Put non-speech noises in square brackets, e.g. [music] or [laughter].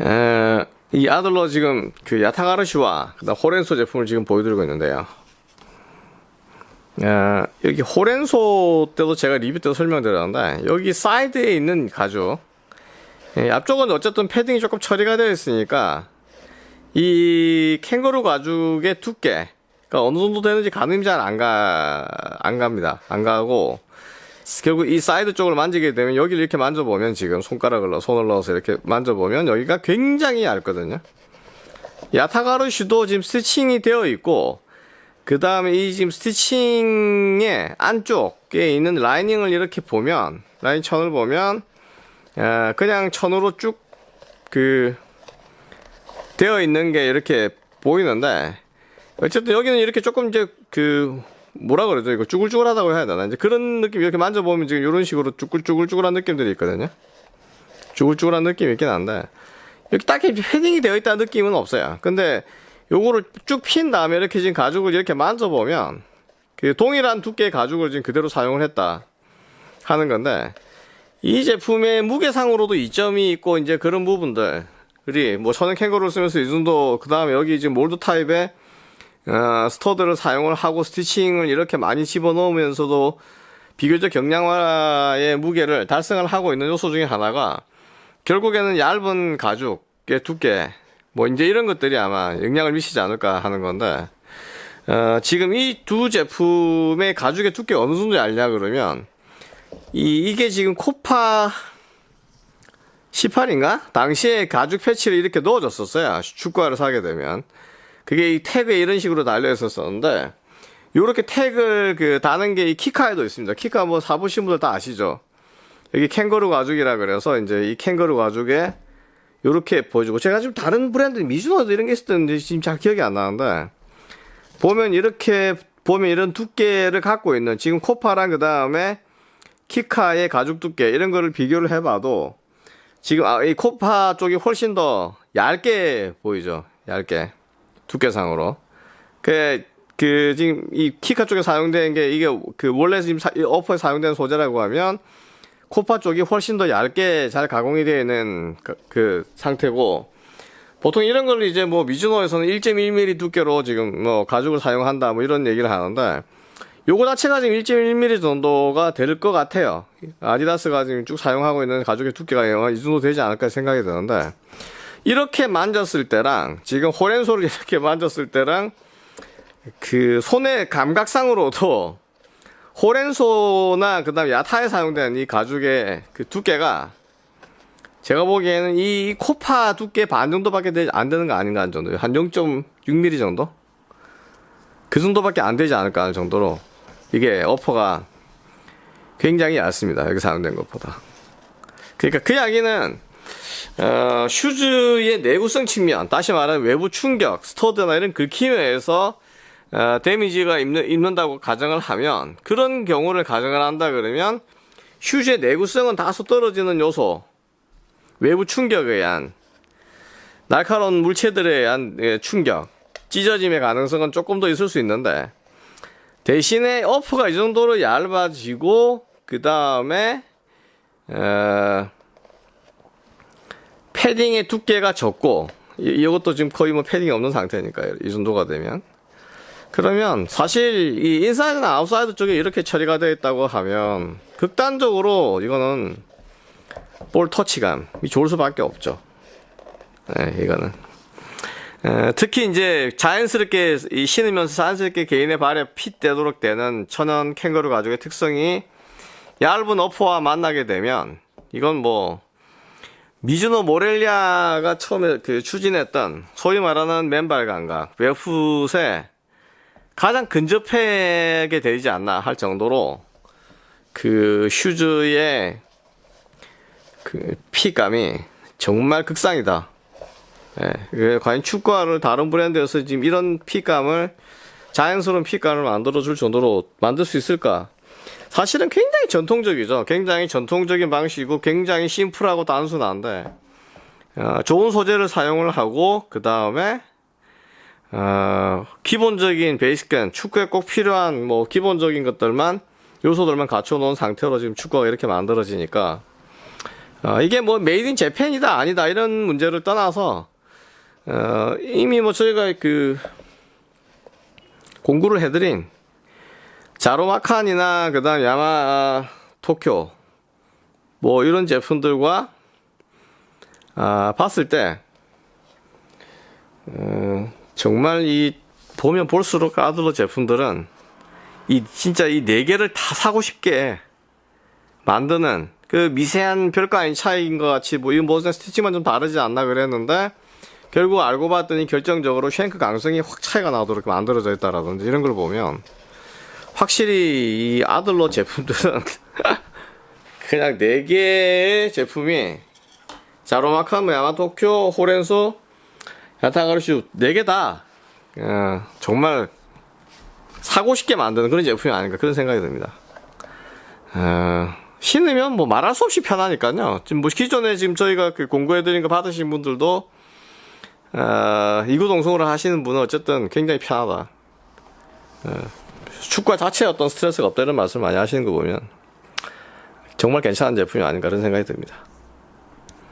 에, 이 아들러 지금 그 야타가라스와 그다음 호렌소 제품을 지금 보여드리고 있는데요. 에, 여기 호렌소 때도 제가 리뷰 때도 설명드렸는데 여기 사이드에 있는 가죽 예, 앞쪽은 어쨌든 패딩이 조금 처리가 되어 있으니까 이 캥거루 가죽의 두께 그러니까 어느 정도 되는지 가늠이 잘 안 가, 안 갑니다. 안 가고 결국 이 사이드 쪽을 만지게 되면 여기를 이렇게 만져보면 지금 손가락을 손을 넣어서 이렇게 만져보면 여기가 굉장히 얇거든요. 야타가르슈도 지금 스티칭이 되어 있고 그 다음에 이 지금 스티칭의 안쪽에 있는 라이닝을 이렇게 보면 라인 천을 보면 아, 그냥 천으로 쭉 그 되어 있는 게 이렇게 보이는데 어쨌든 여기는 이렇게 조금 이제 그 뭐라 그러죠? 이거 쭈글쭈글하다고 해야 되나? 이제 그런 느낌 이렇게 만져보면 지금 이런 식으로 쭈글쭈글쭈글한 느낌들이 있거든요. 쭈글쭈글한 느낌이 있긴 한데. 이렇게 딱히 패딩이 되어 있다는 느낌은 없어요. 근데 요거를 쭉 핀 다음에 이렇게 지금 가죽을 이렇게 만져보면 그 동일한 두께의 가죽을 지금 그대로 사용을 했다 하는 건데 이 제품의 무게상으로도 이점이 있고 이제 그런 부분들 그리 뭐 저는 캥거루를 쓰면서 이 정도 그 다음에 여기 지금 몰드 타입의 어, 스터드를 사용을 하고 스티칭을 이렇게 많이 집어넣으면서도 비교적 경량화의 무게를 달성을 하고 있는 요소 중에 하나가 결국에는 얇은 가죽의 두께 뭐 이제 이런 것들이 아마 영향을 미치지 않을까 하는 건데 어, 지금 이 두 제품의 가죽의 두께가 어느 정도 얇냐 그러면 이, 이게 지금 코파 18인가? 당시에 가죽 패치를 이렇게 넣어줬었어요. 축구화를 사게 되면. 그게 이 태그에 이런 식으로 달려 있었었는데, 요렇게 태그를 그 다는 게 이 키카에도 있습니다. 키카 뭐 사보신 분들 다 아시죠? 여기 캥거루 가죽이라 그래서 이제 이 캥거루 가죽에 요렇게 보여주고, 제가 지금 다른 브랜드 미즈노도 이런 게 있었는데 지금 잘 기억이 안 나는데, 보면 이렇게, 보면 이런 두께를 갖고 있는 지금 코파랑 그 다음에 키카의 가죽 두께 이런 거를 비교를 해봐도 지금 아, 이 코파 쪽이 훨씬 더 얇게 보이죠 얇게 두께상으로 그, 그 지금 이 키카 쪽에 사용된 게 이게 그 원래 지금 사, 어퍼에 사용된 소재라고 하면 코파 쪽이 훨씬 더 얇게 잘 가공이 되어 있는 그, 그 상태고 보통 이런 걸 이제 뭐 미즈노에서는 1.1mm 두께로 지금 뭐 가죽을 사용한다 뭐 이런 얘기를 하는데 요거 자체가 지금 1.1mm 정도가 될 것 같아요. 아디다스가 지금 쭉 사용하고 있는 가죽의 두께가 이 정도 되지 않을까 생각이 드는데 이렇게 만졌을 때랑 지금 호렌소를 이렇게 만졌을 때랑 그 손의 감각상으로도 호렌소나 그다음 야타에 사용된 이 가죽의 그 두께가 제가 보기에는 이 코파 두께 반 정도밖에 안 되는 거 아닌가 하는 정도예요. 한 0.6mm 정도? 그 정도밖에 안 되지 않을까 하는 정도로 이게 어퍼가 굉장히 얇습니다. 여기 사용된 것보다. 그러니까 그 이야기는 어, 슈즈의 내구성 측면, 다시 말하면 외부 충격, stud나 이런 긁힘에 의해서 어, damage가 입는, 입는다고 가정을 하면 그런 경우를 가정을 한다 그러면 슈즈의 내구성은 다소 떨어지는 요소, 외부 충격에 의한 날카로운 물체들에 의한 예, 충격, 찢어짐의 가능성은 조금 더 있을 수 있는데 대신에 upper가 이 정도로 얇아지고 그 다음에 어, 패딩의 두께가 적고 이, 이것도 지금 거의 뭐 패딩이 없는 상태니까요. 이 정도가 되면. 그러면 사실 이 인사이드나 아웃사이드 쪽에 이렇게 처리가 되어 있다고 하면 극단적으로 이거는 볼 터치감이 좋을 수밖에 없죠. 네, 이거는. 에, 특히 이제 자연스럽게 신으면서 자연스럽게 개인의 발에 fit되도록 되는 천연 캥거루 가죽의 특성이 얇은 어퍼와 만나게 되면 이건 뭐 미즈노 모렐리아가 처음에 그 추진했던 소위 말하는 맨발 감각 웨풋에 가장 근접하게 되지 않나 할 정도로 그 슈즈의 그 피감이 정말 극상이다. 예, 과연 축구화를 다른 브랜드에서 지금 이런 핏감을 자연스러운 fit감을 만들어줄 정도로 만들 수 있을까? 사실은 굉장히 전통적이죠. 굉장히 전통적인 방식이고 굉장히 심플하고 단순한데 어, 좋은 소재를 사용을 하고 그 다음에 어, 기본적인 베이스건 축구에 꼭 필요한 뭐 기본적인 것들만 요소들만 갖춰 놓은 상태로 지금 축구화가 이렇게 만들어지니까 어, 이게 뭐 made in Japan이다 아니다 이런 문제를 떠나서 어, 이미 뭐 저희가 그 공구를 해드린 자로마칸이나 그 다음 야마 토쿄 뭐 이런 제품들과 아, 봤을 때 어, 정말 이 보면 볼수록 아들러 제품들은 이 진짜 이 네 개를 다 사고 싶게 만드는 그 미세한 별거 아닌 차이인 것 같이 뭐 이건 무슨 스티치만 좀 다르지 않나 그랬는데 결국 알고 봤더니 결정적으로 쉔크 강성이 확 차이가 나도록 만들어져 있다라든지 이런 걸 보면 확실히 이 아들러 제품들은 [laughs] 그냥 네 개의 제품이 자로마카무 야마토쿄 호렌소 야타가르슈 네개다 어, 정말 사고 싶게 만드는 그런 제품이 아닌가 그런 생각이 듭니다. 어, 신으면 뭐 말할 수 없이 편하니까요. 지금 뭐 기존에 지금 저희가 그 공고해드린 거 받으신 분들도 어, 이구동성으로 하시는 분은 어쨌든 굉장히 편하다. 어, 축구 자체에 어떤 스트레스가 없다 이런 말씀 많이 하시는 거 보면 정말 괜찮은 제품이 아닌가 그런 생각이 듭니다.